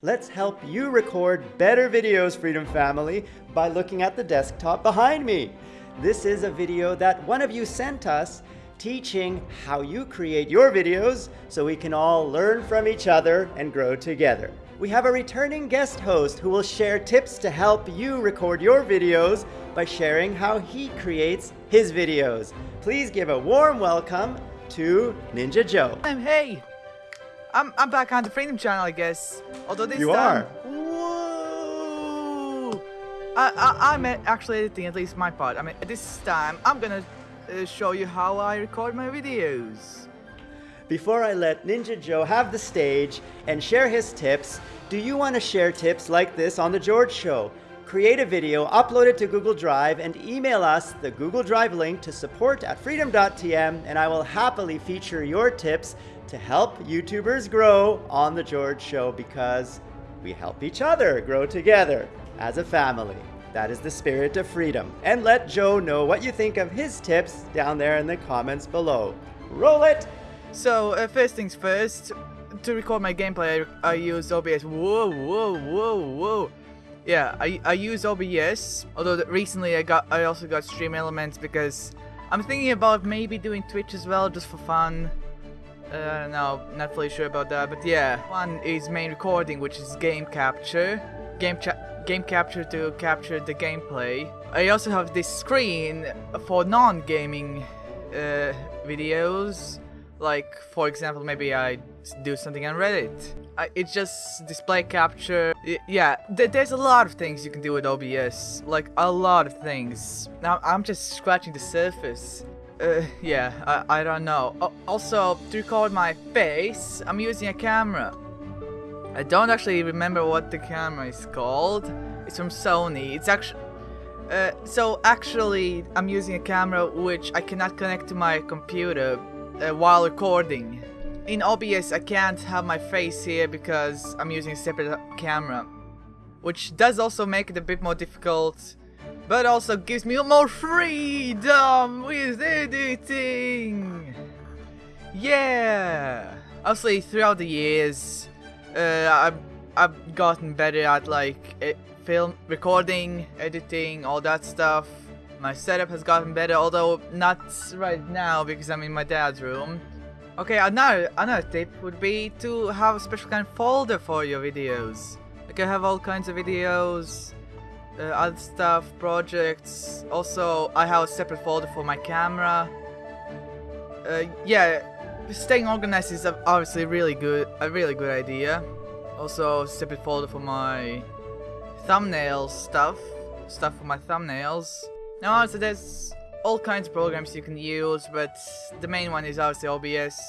Let's help you record better videos, Freedom Family, by looking at the desktop behind me. This is a video that one of you sent us teaching how you create your videos so we can all learn from each other and grow together. We have a returning guest host who will share tips to help you record your videos by sharing how he creates his videos. Please give a warm welcome to Ninja Joe. I'm hey. I'm I'm back on the Freedom Channel, I guess. Although this You time, are. Whoa! I, I I'm actually editing at least my part. I mean, this time I'm gonna uh, show you how I record my videos. Before I let Ninja Joe have the stage and share his tips, do you want to share tips like this on The George Show? Create a video, upload it to Google Drive, and email us the Google Drive link to support at freedom.tm, and I will happily feature your tips to help YouTubers grow on The George Show because we help each other grow together as a family. That is the spirit of freedom. And let Joe know what you think of his tips down there in the comments below. Roll it! So uh, first things first, to record my gameplay, I, I use OBS. Whoa, whoa, whoa, whoa. Yeah, I, I use OBS. Although recently I got I also got Stream Elements because I'm thinking about maybe doing Twitch as well just for fun. Uh, no, not fully sure about that, but yeah. One is main recording, which is game capture. Game game capture to capture the gameplay. I also have this screen for non-gaming uh, videos. Like, for example, maybe I do something on Reddit. I, it's just display capture. Yeah, th- there's a lot of things you can do with OBS. Like, a lot of things. Now, I'm just scratching the surface. Uh, yeah, I, I don't know. Al- also, to record my face, I'm using a camera. I don't actually remember what the camera is called. It's from Sony. It's actually... Uh, so actually, I'm using a camera which I cannot connect to my computer uh, while recording. In OBS, I can't have my face here because I'm using a separate camera, which does also make it a bit more difficult, but also gives me more freedom with editing. Yeah. Obviously, throughout the years, uh, I've I've gotten better at like e- film recording, editing, all that stuff. My setup has gotten better, although not right now because I'm in my dad's room. Okay, another another tip would be to have a special kind of folder for your videos. Like I have all kinds of videos, uh, other stuff, projects. Also, I have a separate folder for my camera. Uh, yeah, staying organized is obviously really good, a really good idea. Also, separate folder for my thumbnail stuff, stuff for my thumbnails. Now, also there's all kinds of programs you can use, but the main one is obviously OBS,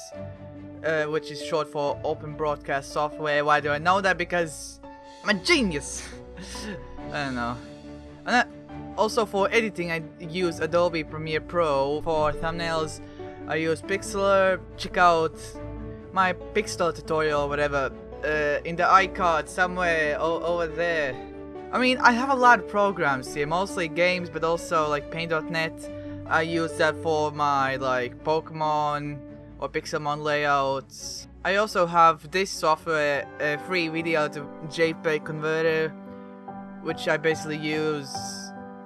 uh, which is short for Open Broadcast Software. Why do I know that? Because I'm a genius. I don't know. And uh, also for editing, I use Adobe Premiere Pro. For thumbnails, I use Pixlr. Check out my Pixlr tutorial, whatever, uh, in the iCard somewhere over there. I mean, I have a lot of programs here, mostly games, but also like Paint.net. I use that for my like Pokemon or Pixelmon layouts. I also have this software, a free video to JPEG converter, which I basically use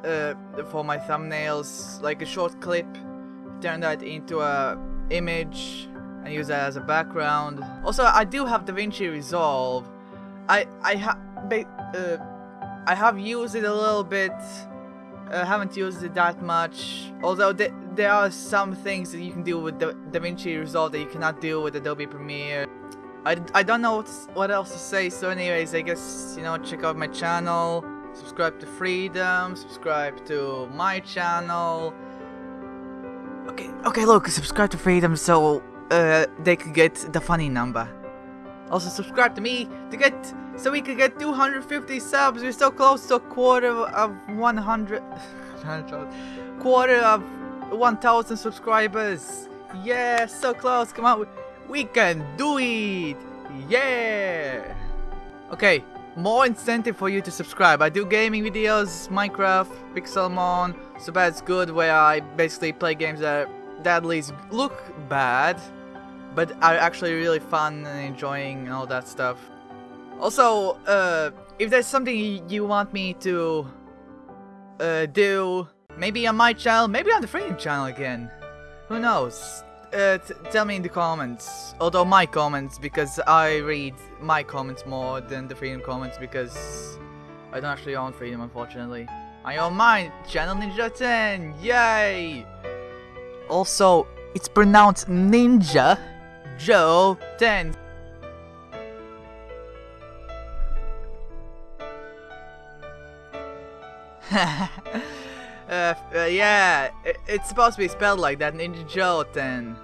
uh, for my thumbnails, like a short clip, turn that into a image and use that as a background. Also, I do have DaVinci Resolve. I I have uh, I have used it a little bit. uh, haven't used it that much. Although th there are some things that you can do with Da- DaVinci Resolve that you cannot do with Adobe Premiere. I, I don't know what, what else to say. So, anyways, I guess you know check out my channel, subscribe to Freedom, subscribe to my channel. Okay, okay, look, subscribe to Freedom so uh, they could get the funny number. Also, subscribe to me to get so we could get 250 subs. We're so close to a quarter of 100, quarter of 1,000 subscribers. Yeah, so close. Come on, we, can do it. Yeah. Okay, more incentive for you to subscribe. I do gaming videos, Minecraft, Pixelmon, so bad's good, where I basically play games that that at least look bad, but are actually really fun and enjoying and all that stuff. Also, uh, if there's something you want me to uh, do, maybe on my channel, maybe on the Freedom channel again. Who knows? Uh, tell me in the comments. Although my comments, because I read my comments more than the Freedom comments, because I don't actually own Freedom, unfortunately. I own mine, Channel Ninja 10, yay! Also, it's pronounced Ninja Joe 10. uh, uh, yeah, it, it's supposed to be spelled like that, Ninja Joe 10.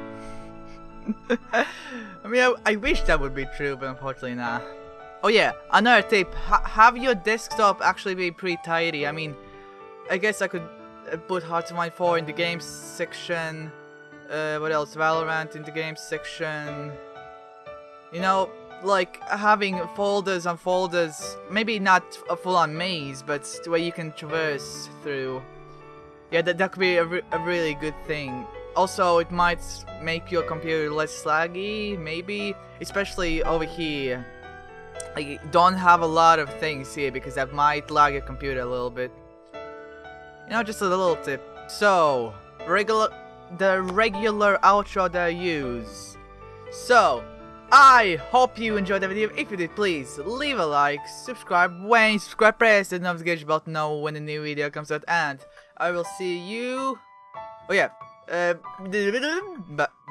I mean, I, I, wish that would be true, but unfortunately not. Oh yeah, another tip: ha have your desktop actually be pretty tidy. I mean, I guess I could put Hearts of Iron 4 in the games section. Uh, what else? Valorant in the games section. You know, like having folders and folders, maybe not a full-on maze, but where you can traverse through. Yeah, that, that could be a, re a really good thing. Also, it might make your computer less laggy, maybe, especially over here. Like, don't have a lot of things here because that might lag your computer a little bit. You know, just a little tip. So, regular, the regular outro that I use. So, I hope you enjoyed the video. If you did, please leave a like, subscribe. When you subscribe, press the notification button to know when a new video comes out. And I will see you... Oh yeah. Uh,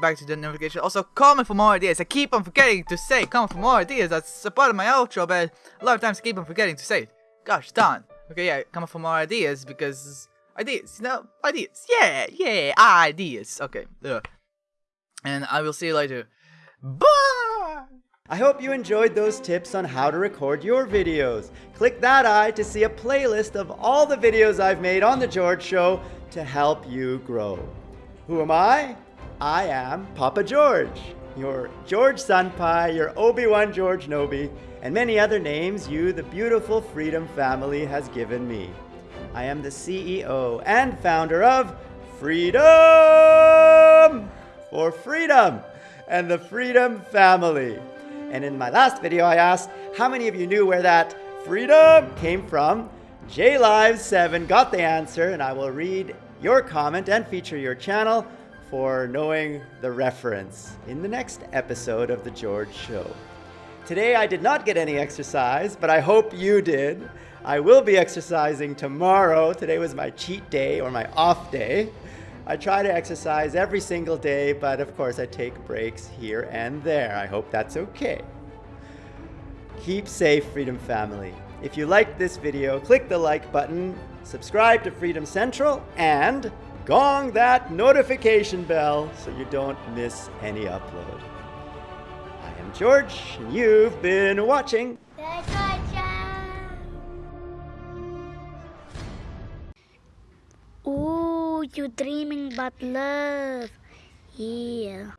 back to the notification. Also, comment for more ideas. I keep on forgetting to say comment for more ideas. That's a part of my outro, but a lot of times I keep on forgetting to say it. Gosh darn. Okay, yeah, comment for more ideas because... Ideas, you know? Ideas. Yeah, yeah, ideas. Okay. Ugh. And I will see you later. Bye! I hope you enjoyed those tips on how to record your videos. Click that eye to see a playlist of all the videos I've made on The George Show to help you grow. Who am I? I am Papa George, your George Senpai, your Obi-Wan George Nobi, and many other names you, the beautiful Freedom family, has given me. I am the CEO and founder of Freedom for Freedom and the Freedom Family. And in my last video, I asked how many of you knew where that freedom came from. JLive7 got the answer, and I will read your comment and feature your channel for knowing the reference in the next episode of The George Show. Today I did not get any exercise, but I hope you did. I will be exercising tomorrow. Today was my cheat day or my off day. I try to exercise every single day, but of course I take breaks here and there. I hope that's okay. Keep safe, Freedom Family. If you liked this video, click the like button, subscribe to Freedom Central, and gong that notification bell so you don't miss any upload. I am George, and you've been watching Ooh, you're dreaming about love. Yeah.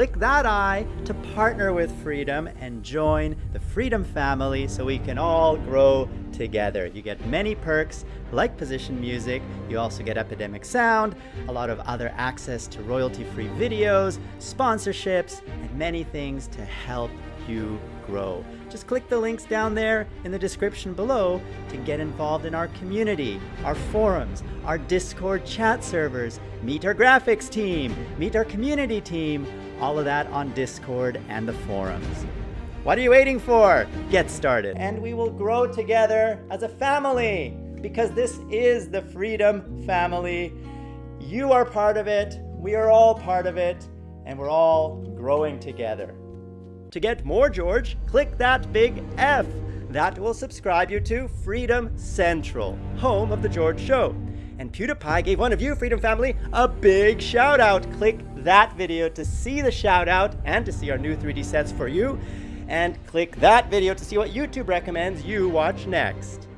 Click that eye to partner with Freedom and join the Freedom family so we can all grow together. You get many perks like position music, you also get Epidemic Sound, a lot of other access to royalty-free videos, sponsorships, and many things to help you grow. Just click the links down there in the description below to get involved in our community, our forums, our Discord chat servers, meet our graphics team, meet our community team, all of that on Discord and the forums. What are you waiting for? Get started. And we will grow together as a family because this is the Freedom Family. You are part of it, we are all part of it, and we're all growing together. To get more George, click that big F. that will subscribe you to Freedom Central, home of The George Show. And PewDiePie gave one of you, Freedom Family, a big shout out. Click that video to see the shout out and to see our new 3D sets for you. And click that video to see what YouTube recommends you watch next.